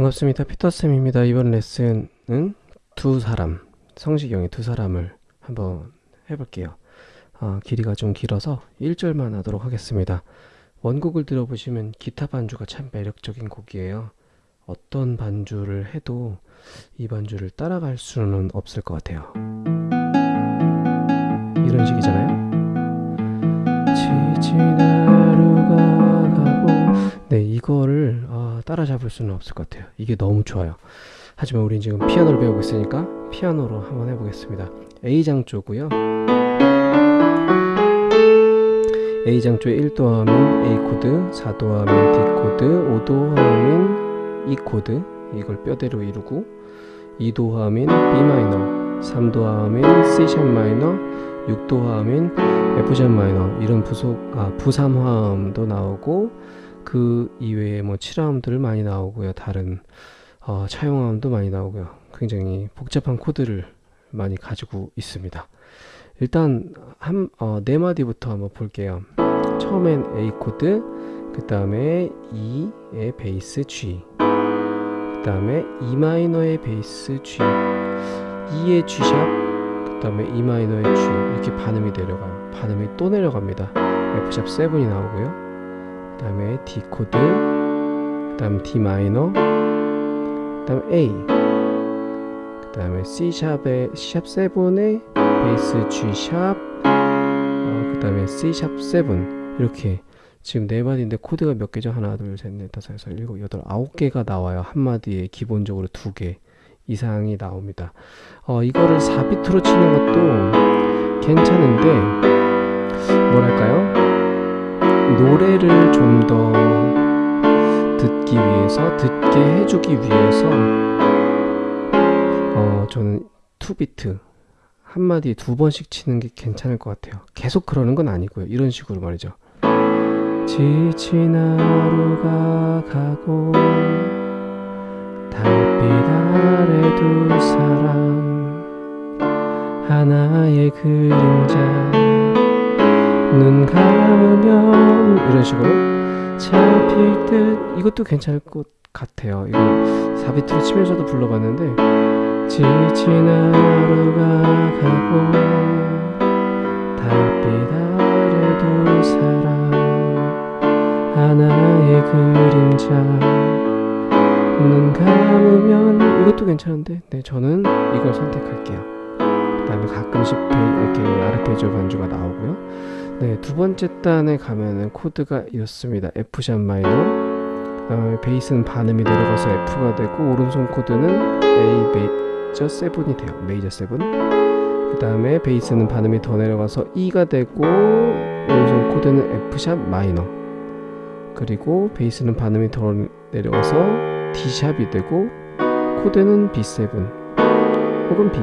반갑습니다. 피터쌤입니다. 이번 레슨은 두 사람, 성시경의 두 사람을 한번 해볼게요. 어, 길이가 좀 길어서 1절만 하도록 하겠습니다. 원곡을 들어보시면 기타 반주가 참 매력적인 곡이에요. 어떤 반주를 해도 이 반주를 따라갈 수는 없을 것 같아요. 이런 식이잖아요. 따라잡을 수는 없을 것 같아요. 이게 너무 좋아요. 하지만 우린 지금 피아노를 배우고 있으니까 피아노로 한번 해보겠습니다. A장 조고요. A장 조에 1도 하면 A 코드, 4도 하면 D 코드, 5도 하면 E 코드 이걸 뼈대로 이루고 2도 하면 B 마이너, 3도 하면 C 샵 마이너, 6도 하면 F 샵 마이너 이런 부속 아 부삼화음도 나오고 그 이외에 뭐 7화음들 많이 나오고요. 다른 어, 차용화음도 많이 나오고요. 굉장히 복잡한 코드를 많이 가지고 있습니다. 일단 한, 어, 네 마디부터 한번 볼게요. 처음엔 A 코드, 그 다음에 E의 베이스 G, 그 다음에 E 마이너의 베이스 G, E의 G 샵, 그 다음에 E 마이너의 G 이렇게 반음이 내려가요. 반음이 또 내려갑니다. F 샵 7이 나오고요. 그 다음에 D 코드, 그 다음 D 마이너, 그 다음 A, 그 다음에 C 샵의 C 샵 7의 베이스 G 샵, 어, 그 다음에 C 샵 7 이렇게 지금 네 마디인데 코드가 몇 개죠? 하나, 둘, 셋, 넷, 다섯, 여섯, 일곱, 여덟, 아홉 개가 나와요. 한 마디에 기본적으로 두 개 이상이 나옵니다. 어, 이거를 4비트로 치는 것도 괜찮은데 뭐랄까요? 노래를 좀 더 듣기 위해서 듣게 해주기 위해서 어, 저는 2비트 한 마디에 두 번씩 치는 게 괜찮을 것 같아요. 계속 그러는 건 아니고요. 이런 식으로 말이죠. 지친 하루가 가고 달빛 아래 두 사람 하나의 그림자 눈 감으면 이런 식으로 잡힐 듯. 이것도 괜찮을 것 같아요. 이거 4비트로 치면서도 불러봤는데 지친 하루가 가고 달빛 아래 두 사람 하나의 그림자. 눈 감으면 이것도 괜찮은데 네 저는 이걸 선택할게요. 그 다음에 가끔씩 페, 이렇게 아르페지오 반주가 나오고요 네 두 번째 단에 가면은 코드가 이렇습니다. F샵 마이너. 그 다음에 베이스는 반음이 내려가서 F가 되고 오른손 코드는 A 메이저 7이 돼요. 메이저 7 그 다음에 베이스는 반음이 더 내려가서 E가 되고 오른손 코드는 F샵 마이너. 그리고 베이스는 반음이 더 내려가서 D샵이 되고 코드는 B7 혹은 B.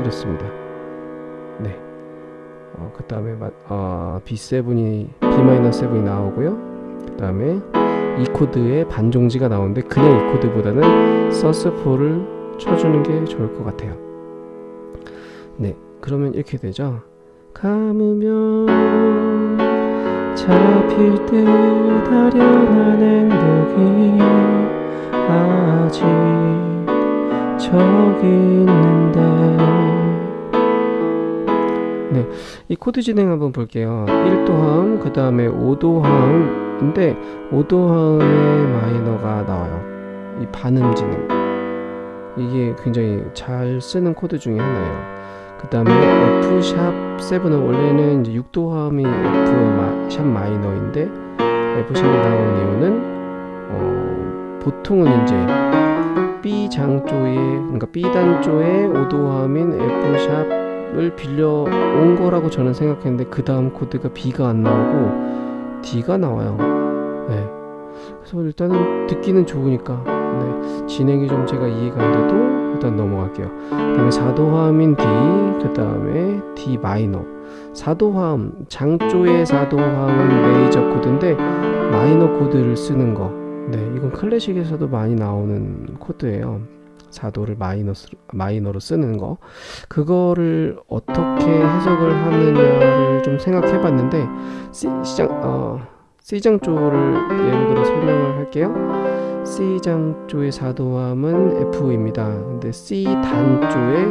이렇습니다. 네. 어, 그 다음에 어, B7이 B-7이 나오고요. 그 다음에 E 코드의 반종지가 나오는데 그냥 E 코드보다는 sus4를 쳐주는 게 좋을 것 같아요. 네. 그러면 이렇게 되죠. 감으면 잡힐 듯 아련한 행복이 아직 저기 있는데 네, 이 코드 진행 한번 볼게요. 1도 화음, 그 다음에 5도 화음인데 5도 화음의 마이너가 나와요. 이 반음 진행. 이게 굉장히 잘 쓰는 코드 중에 하나예요. 그 다음에 F샵 7은 원래는 이제 6도 화음이 F샵 마이너인데 F샵이 나온 이유는 어, 보통은 이제 B 장조의 그러니까 B 단조의 5도함인 F 샵을 빌려 온 거라고 저는 생각했는데 그 다음 코드가 B가 안 나오고 D가 나와요. 네. 그래서 일단은 듣기는 좋으니까 네. 진행이 좀 제가 이해가 안 돼도 일단 넘어갈게요. 그 다음에 4도화음인 D, 그 다음에 D 마이너. 4도화음, 장조의 4도화음은 메이저 코드인데 마이너 코드를 쓰는 거. 네, 이건 클래식에서도 많이 나오는 코드예요. 4도를 마이너스, 마이너로 쓰는 거. 그거를 어떻게 해석을 하느냐를 좀 생각해 봤는데, C, 시장, 어, C장조를 예를 들어 설명을 할게요. C 장조의 사도함은 F입니다. 근데 C 단조의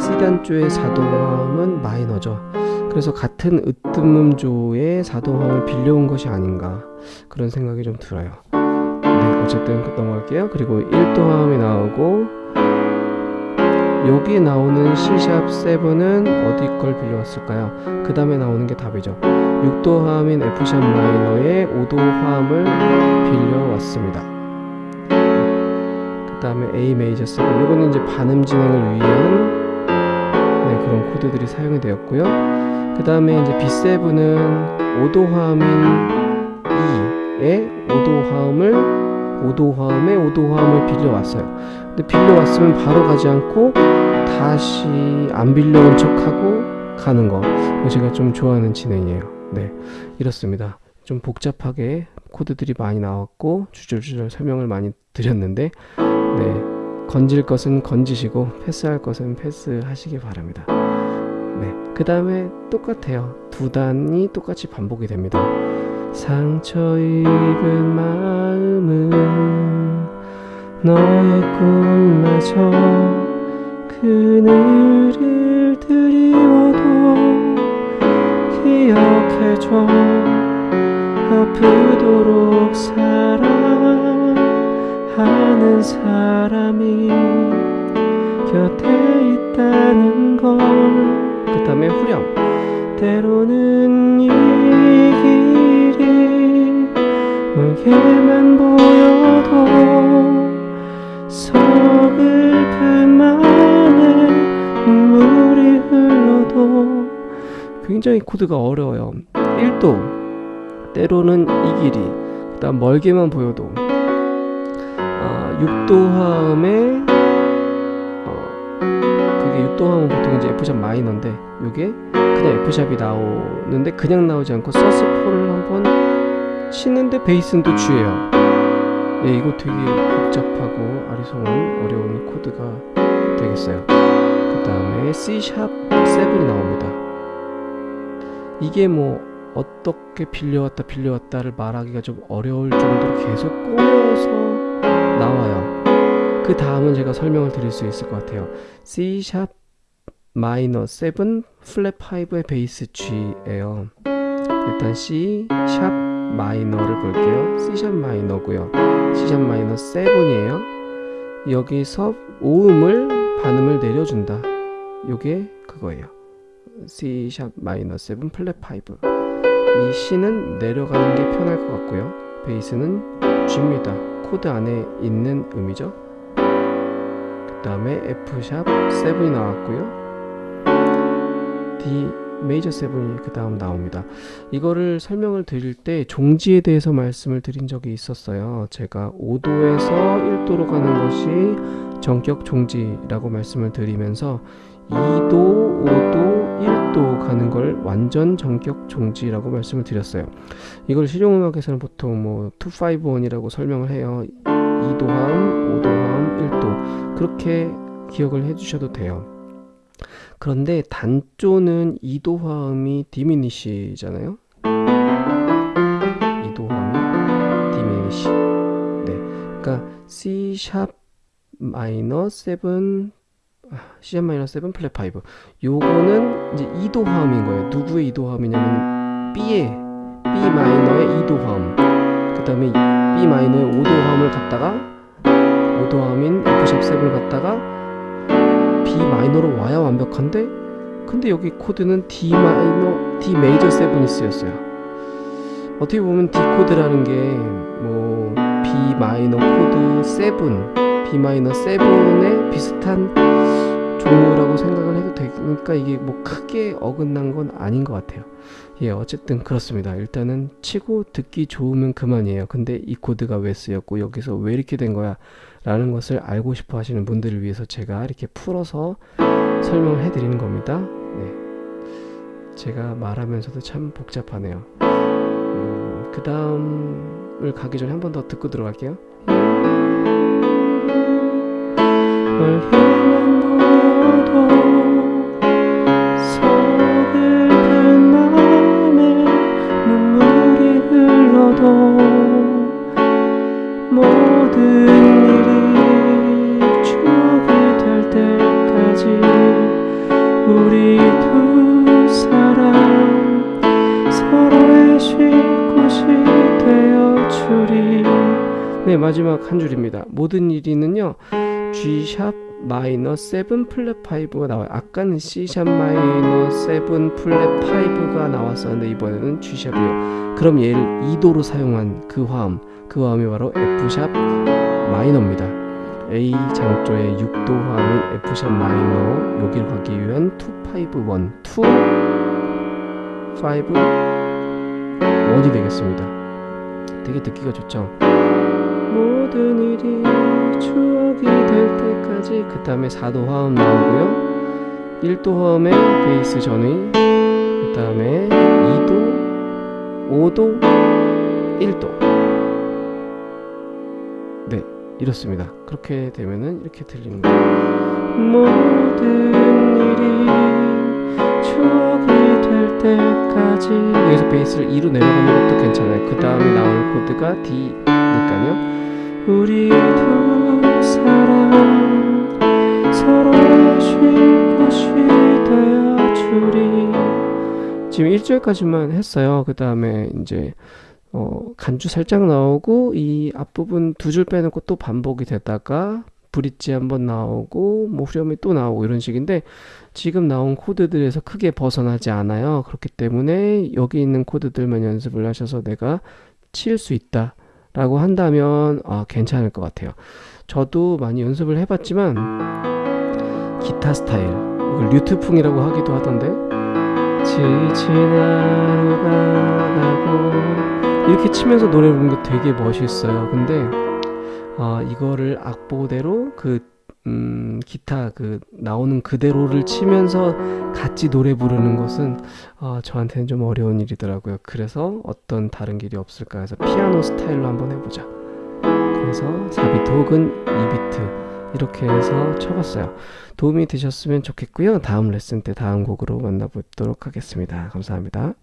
C 단조의 사도함은 마이너죠. 그래서 같은 으뜸음조의 사도함을 빌려온 것이 아닌가 그런 생각이 좀 들어요. 네, 어쨌든 넘어갈게요. 그리고 1도함이 나오고 여기 나오는 C샵 7은 어디 걸 빌려왔을까요? 그 다음에 나오는 게 답이죠. 6도 화음인 F샵 마이너의 5도 화음을 빌려왔습니다. 그 다음에 A 메이저 7 이거는 이제 반음 진행을 위한 네, 그런 코드들이 사용이 되었고요. 그 다음에 이제 B7은 5도 화음인 E의 5도 화음을 5도 화음에 5도 화음을 빌려왔어요. 근데 빌려왔으면 바로 가지 않고 다시 안 빌려온 척하고 가는 거 제가 좀 좋아하는 진행이에요. 네 이렇습니다. 좀 복잡하게 코드들이 많이 나왔고 주절주절 설명을 많이 드렸는데 네 건질 것은 건지시고 패스할 것은 패스하시기 바랍니다. 네 그 다음에 똑같아요. 두 단이 똑같이 반복이 됩니다 상처 입은 마음은 너의 꿈마저 그늘을 드리워도 기억해줘. 아프도록 사랑하는 사람이 곁에 있다는 걸. 그 다음에 후렴. 때로는 멀게만 보여도 서글픈 마음에 눈물이 흘러도. 굉장히 코드가 어려워요. 1도 때로는 이 길이 그 다음 멀게만 보여도. 아, 6도 화음에 어, 그게 6도 화음은 보통 이제 F샵 마이너인데 요게 그냥 F샵이 나오는데 그냥 나오지 않고 서스포를 한번 치는데 베이스는 또 G예요 예, 이거 되게 복잡하고 아리송한 어려운 코드가 되겠어요. 그 다음에 C샵 7이 나옵니다. 이게 뭐 어떻게 빌려왔다 빌려왔다를 말하기가 좀 어려울 정도로 계속 꼬여서 나와요. 그 다음은 제가 설명을 드릴 수 있을 것 같아요. C샵 마이너 7 플랫 5의 베이스 G예요. 일단 C 샵 마이너를 볼게요. C샵 마이너고요. C샵 마이너 7이에요. 여기서 오음을 반음을 내려준다. 요게 그거예요. C샵 마이너 7 플랫 5. 이 C는 내려가는 게 편할 것 같고요. 베이스는 G입니다. 코드 안에 있는 음이죠. 그 다음에 F샵 7이 나왔고요. D 메이저 seven이 그 다음 나옵니다. 이거를 설명을 드릴 때 종지에 대해서 말씀을 드린 적이 있었어요. 제가 5도에서 1도로 가는 것이 전격 종지라고 말씀을 드리면서 2도, 5도, 1도 가는 걸 완전 전격 종지라고 말씀을 드렸어요. 이걸 실용음악에서는 보통 뭐 251이라고 설명을 해요. 2도함, 5도함, 1도 그렇게 기억을 해주셔도 돼요. 그런데 단조는 이도 화음이 diminish잖아요. 이도 화음이 diminish. 네. 그러니까 C 샵 마이너 7 C 샵 마이너 7 플랫 5. 요거는 이제 이도 화음인 거예요. 누구의 이도 화음이냐면 B의 B 마이너의 이도 화음. 그다음에 B 마이너의 5도 화음을 갖다가 5도 화음인 F 샵 7을 갖다가 D 마이너로 와야 완벽한데 근데 여기 코드는 D 마이너, D 메이저 7이 쓰였어요. 어떻게 보면 D 코드라는 게 뭐 B 마이너 코드 7, B 마이너 7에 비슷한 종류라고 생각을 해도 되니까 이게 뭐 크게 어긋난 건 아닌 것 같아요. 예 어쨌든 그렇습니다. 일단은 치고 듣기 좋으면 그만이에요. 근데 이 코드가 왜 쓰였고 여기서 왜 이렇게 된 거야 라는 것을 알고 싶어 하시는 분들을 위해서 제가 이렇게 풀어서 설명을 해 드리는 겁니다. 네. 제가 말하면서도 참 복잡하네요. 음, 그 다음을 가기 전에 한 번 더 듣고 들어갈게요. 모 우리 두 사람 서로의 쉴 곳이 되어 네 마지막 한 줄입니다. 모든 일이는요 G샵 마이너 7 플랫 5가 나와요. 아까는 C샵 마이너 7 플랫 5가 나왔었는데 이번에는 G샵이요. 그럼 얘를 2도로 사용한 그 화음 그 화음이 바로 F샵 마이너입니다 A 장조의 6도 화음인 F샵 마이너 여기로 가기 위한 251 2 5 1이 되겠습니다. 되게 듣기가 좋죠? 모든 일이 추억이 될 때까지 그 다음에 4도 화음 나오고요. 1도 화음에 베이스 전위 그 다음에 2도 5도 1도. 네 이렇습니다. 그렇게 되면은 이렇게 들리는 거예요 여기서 베이스를 2로 내려가는 것도 괜찮아요. 그 다음에 나올 코드가 D니까요. 우리 두 사람 서로의 쉴 곳이 되어 주리. 지금 1절까지만 했어요. 그 다음에 이제 어, 간주 살짝 나오고 이 앞부분 두 줄 빼놓고 또 반복이 되다가 브릿지 한번 나오고 뭐 후렴이 또 나오고 이런 식인데 지금 나온 코드들에서 크게 벗어나지 않아요. 그렇기 때문에 여기 있는 코드들만 연습을 하셔서 내가 칠 수 있다 라고 한다면 아, 괜찮을 것 같아요. 저도 많이 연습을 해봤지만 기타 스타일 이걸 류트풍이라고 하기도 하던데. 지친 하루가 가고 이렇게 치면서 노래 부르는 게 되게 멋있어요 근데 아, 이거를 악보대로 그 음, 기타 그 나오는 그대로를 치면서 같이 노래 부르는 것은 어, 저한테는 좀 어려운 일이더라고요. 그래서 어떤 다른 길이 없을까 해서 피아노 스타일로 한번 해보자. 그래서 4비트 혹은 2비트 이렇게 해서 쳐봤어요. 도움이 되셨으면 좋겠고요. 다음 레슨 때 다음 곡으로 만나보도록 하겠습니다. 감사합니다.